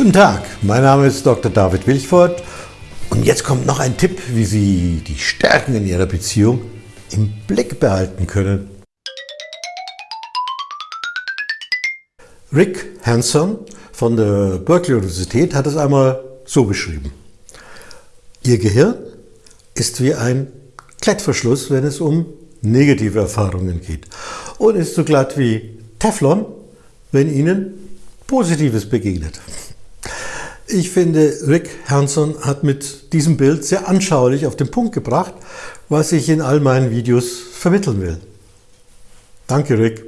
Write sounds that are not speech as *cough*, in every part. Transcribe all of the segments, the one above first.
Guten Tag, mein Name ist Dr. David Wilchford und jetzt kommt noch ein Tipp, wie Sie die Stärken in Ihrer Beziehung im Blick behalten können. Rick Hanson von der Berkeley Universität hat es einmal so beschrieben. Ihr Gehirn ist wie ein Klettverschluss, wenn es um negative Erfahrungen geht und ist so glatt wie Teflon, wenn Ihnen Positives begegnet. Ich finde, Rick Hanson hat mit diesem Bild sehr anschaulich auf den Punkt gebracht, was ich in all meinen Videos vermitteln will. Danke, Rick.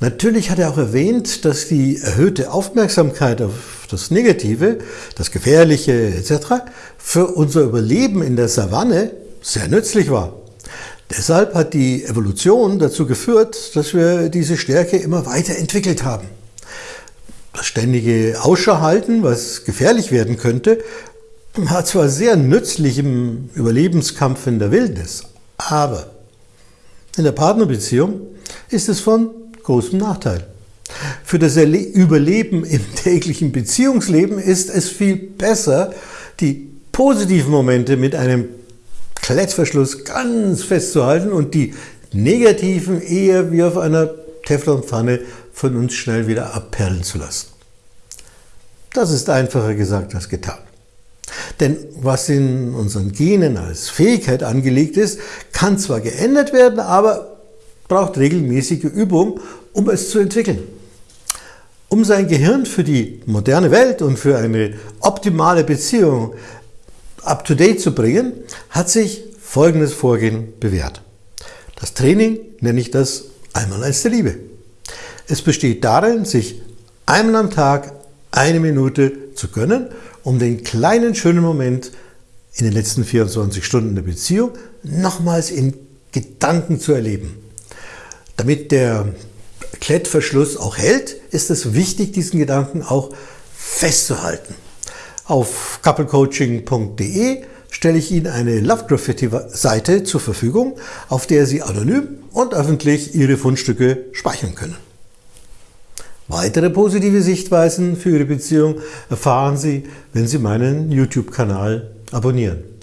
Natürlich hat er auch erwähnt, dass die erhöhte Aufmerksamkeit auf das Negative, das Gefährliche etc. für unser Überleben in der Savanne sehr nützlich war. Deshalb hat die Evolution dazu geführt, dass wir diese Stärke immer weiter entwickelt haben ständige Ausschau halten, was gefährlich werden könnte, war zwar sehr nützlich im Überlebenskampf in der Wildnis, aber in der Partnerbeziehung ist es von großem Nachteil. Für das Überleben im *laughs* täglichen Beziehungsleben ist es viel besser, die positiven Momente mit einem Klettverschluss ganz festzuhalten und die negativen eher wie auf einer Teflonpfanne von uns schnell wieder abperlen zu lassen. Das ist einfacher gesagt als getan. Denn was in unseren Genen als Fähigkeit angelegt ist, kann zwar geändert werden, aber braucht regelmäßige Übung, um es zu entwickeln. Um sein Gehirn für die moderne Welt und für eine optimale Beziehung up-to-date zu bringen, hat sich folgendes Vorgehen bewährt. Das Training nenne ich das einmal als der Liebe. Es besteht darin, sich einmal am Tag eine Minute zu gönnen, um den kleinen schönen Moment in den letzten 24 Stunden der Beziehung nochmals in Gedanken zu erleben. Damit der Klettverschluss auch hält, ist es wichtig, diesen Gedanken auch festzuhalten. Auf couplecoaching.de stelle ich Ihnen eine Love Graffiti Seite zur Verfügung, auf der Sie anonym und öffentlich Ihre Fundstücke speichern können. Weitere positive Sichtweisen für Ihre Beziehung erfahren Sie, wenn Sie meinen YouTube-Kanal abonnieren.